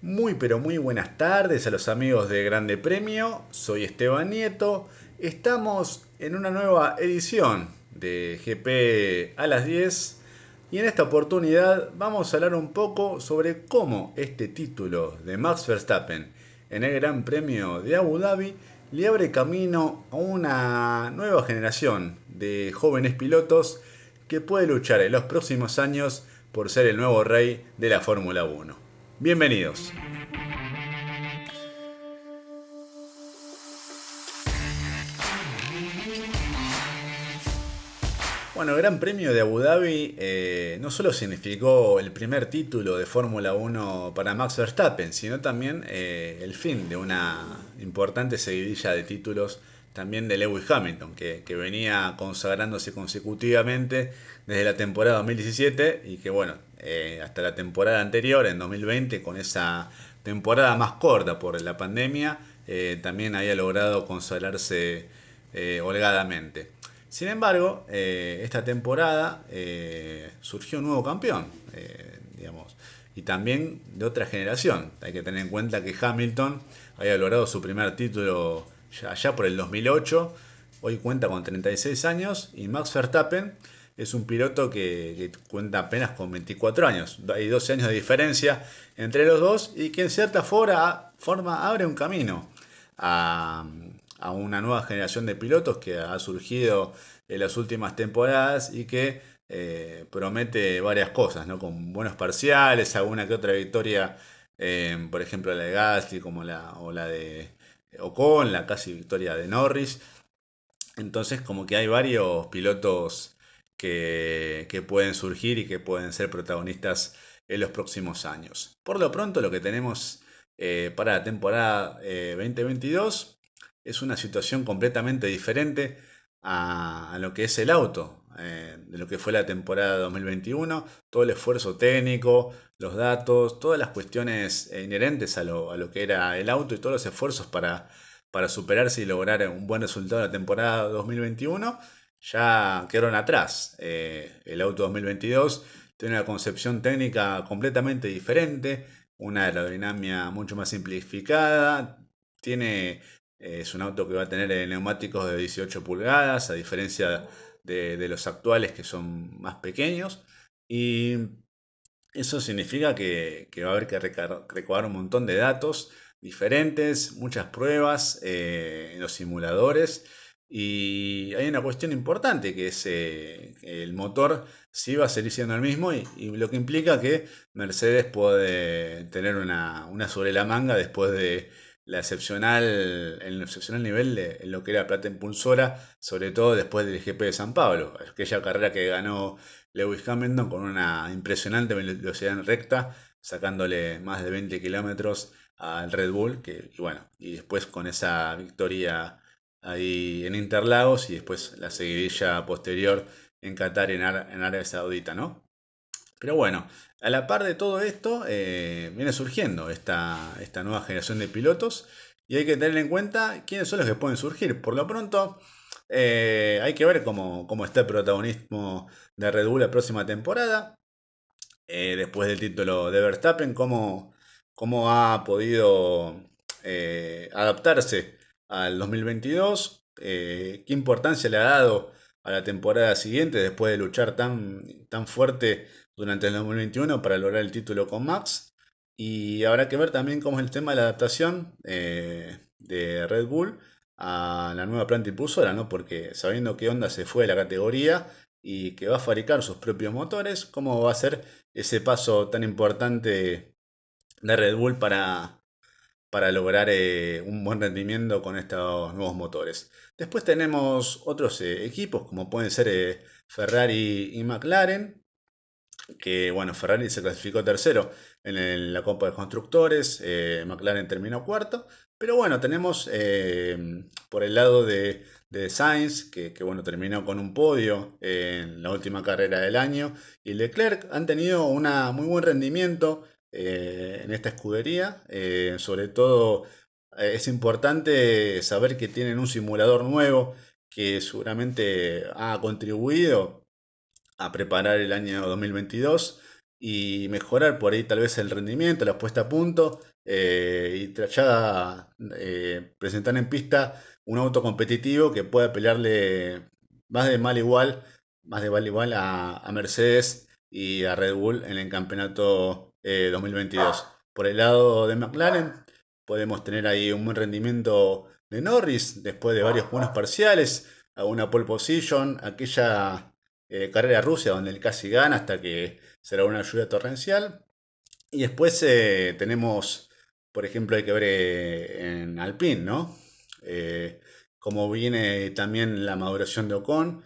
Muy pero muy buenas tardes a los amigos de Grande Premio, soy Esteban Nieto, estamos en una nueva edición de GP a las 10 y en esta oportunidad vamos a hablar un poco sobre cómo este título de Max Verstappen en el Gran Premio de Abu Dhabi le abre camino a una nueva generación de jóvenes pilotos que puede luchar en los próximos años por ser el nuevo rey de la Fórmula 1. Bienvenidos. Bueno, el Gran Premio de Abu Dhabi eh, no solo significó el primer título de Fórmula 1 para Max Verstappen, sino también eh, el fin de una importante seguidilla de títulos también de Lewis Hamilton, que, venía consagrándose consecutivamente desde la temporada 2017 y que bueno, eh, hasta la temporada anterior, en 2020, con esa temporada más corta por la pandemia, también había logrado consagrarse holgadamente. Sin embargo, eh, esta temporada eh, surgió un nuevo campeón, eh, digamos, y también de otra generación. Hay que tener en cuenta que Hamilton había logrado su primer título allá por el 2008, hoy cuenta con 36 años, y Max Verstappen es un piloto que, cuenta apenas con 24 años. Hay 12 años de diferencia entre los dos y que en cierta forma, forma abre un camino a, a una nueva generación de pilotos que ha surgido en las últimas temporadas y que eh, promete varias cosas, ¿no? Con buenos parciales, alguna que otra victoria, eh, por ejemplo la de Gasly como la, o la de Ocon, la casi victoria de Norris. Entonces como que hay varios pilotos que, pueden surgir y que pueden ser protagonistas en los próximos años. Por lo pronto lo que tenemos eh, para la temporada 2022 es una situación completamente diferente a, lo que es el auto, eh, de lo que fue la temporada 2021, todo el esfuerzo técnico, los datos, todas las cuestiones inherentes a lo, que era el auto y todos los esfuerzos para, para superarse y lograr un buen resultado en la temporada 2021 ya quedaron atrás. Eh, el auto 2022 tiene una concepción técnica completamente diferente, una aerodinámica mucho más simplificada, tiene es un auto que va a tener eh, neumáticos de 18 pulgadas, a diferencia de, los actuales que son más pequeños. Y eso significa que, va a haber que recabar un montón de datos diferentes, muchas pruebas eh, en los simuladores. Y hay una cuestión importante que es eh, el motor sí va a seguir siendo el mismo y, lo que implica que Mercedes puede tener una, una sobre la manga después de la excepcional, el excepcional nivel de lo que era plata impulsora, sobre todo después del GP de San Pablo, aquella carrera que ganó Lewis Hamilton con una impresionante velocidad en recta, sacándole más de 20 kilómetros al Red Bull, que, y bueno, y después con esa victoria ahí en Interlagos y después la seguidilla posterior en Qatar en, en Arabia Saudita, ¿no? Pero bueno, a la par de todo esto, eh, viene surgiendo esta, esta, nueva generación de pilotos y hay que tener en cuenta quiénes son los que pueden surgir. Por lo pronto, eh, hay que ver cómo, está el protagonismo de Red Bull la próxima temporada. Eh, después del título de Verstappen, cómo, cómo ha podido adaptarse al 2022, qué importancia le ha dado a la temporada siguiente después de luchar tan, tan fuerte durante el 2021 para lograr el título con Max. Y habrá que ver también cómo es el tema de la adaptación eh, de Red Bull a la nueva planta impulsora, ¿no? Porque sabiendo que Honda se fue de la categoría y que va a fabricar sus propios motores, cómo va a ser ese paso tan importante de Red Bull para, para lograr eh, un buen rendimiento con estos nuevos motores. Después tenemos otros eh, equipos como pueden ser Ferrari y McLaren, que bueno, Ferrari se clasificó tercero en la Copa de Constructores, eh, McLaren terminó cuarto, pero bueno, tenemos eh, por el lado de, Sainz, que, bueno, terminó con un podio en la última carrera del año, y Leclerc han tenido un muy buen rendimiento eh, en esta escudería, sobre todo es importante saber que tienen un simulador nuevo que seguramente ha contribuido a preparar el año 2022. y mejorar por ahí tal vez el rendimiento, la puesta a punto eh, y ya eh, presentar en pista un auto competitivo que pueda pelearle más de mal igual, más de mal igual a, Mercedes y a Red Bull en el campeonato 2022. Por el lado de McLaren podemos tener ahí un buen rendimiento de Norris después de varios buenos parciales, a una pole position, aquella eh, carrera Rusia donde él casi gana hasta que será una lluvia torrencial. Y después eh, tenemos, por ejemplo, hay que ver eh, en Alpine, ¿no? como viene también la maduración de Ocon,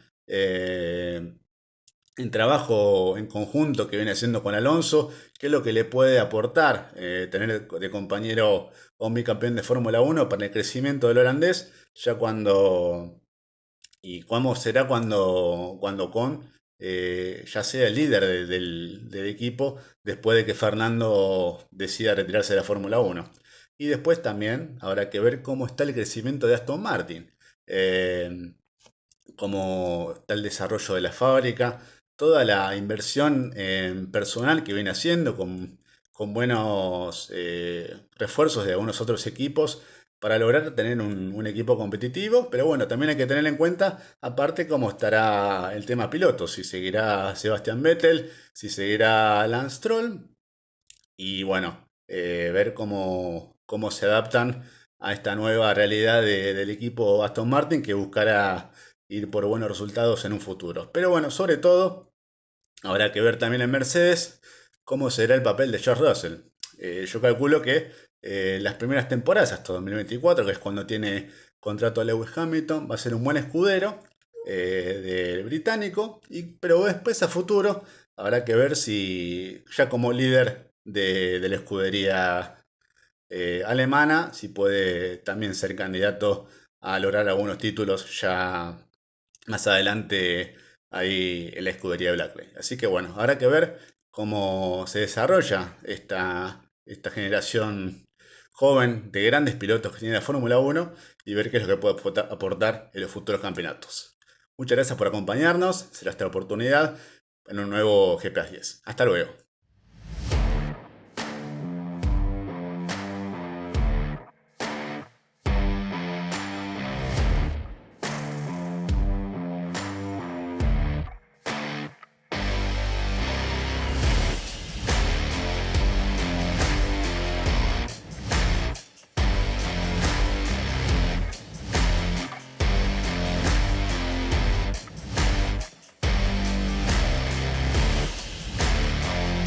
en trabajo en conjunto que viene haciendo con Alonso, qué es lo que le puede aportar tener de compañero a un bicampeón de Fórmula 1 para el crecimiento del holandés, ya cuando y cómo será cuando, cuando Con eh, ya sea el líder del, equipo después de que Fernando decida retirarse de la Fórmula 1. Y después también habrá que ver cómo está el crecimiento de Aston Martin, eh, cómo está el desarrollo de la fábrica, toda la inversión en personal que viene haciendo con, buenos eh, refuerzos de algunos otros equipos para lograr tener un, equipo competitivo. Pero bueno, también hay que tener en cuenta, aparte, cómo estará el tema piloto. Si seguirá Sebastian Vettel, si seguirá Lance Stroll. Y bueno, eh, ver cómo, cómo se adaptan a esta nueva realidad del equipo Aston Martin que buscará ir por buenos resultados en un futuro. Pero bueno, sobre todo, habrá que ver también en Mercedes cómo será el papel de George Russell. Eh, yo calculo que eh, las primeras temporadas hasta 2024, que es cuando tiene contrato a Lewis Hamilton, va a ser un buen escudero eh, del británico, pero después a futuro habrá que ver si ya como líder de, la escudería alemana, si puede también ser candidato a lograr algunos títulos ya más adelante ahí en la escudería Blackley. Así que bueno, habrá que ver cómo se desarrolla esta, esta generación joven de grandes pilotos que tiene la Fórmula 1 y ver qué es lo que puede aportar en los futuros campeonatos. Muchas gracias por acompañarnos, será esta oportunidad en un nuevo GPS 10. Hasta luego.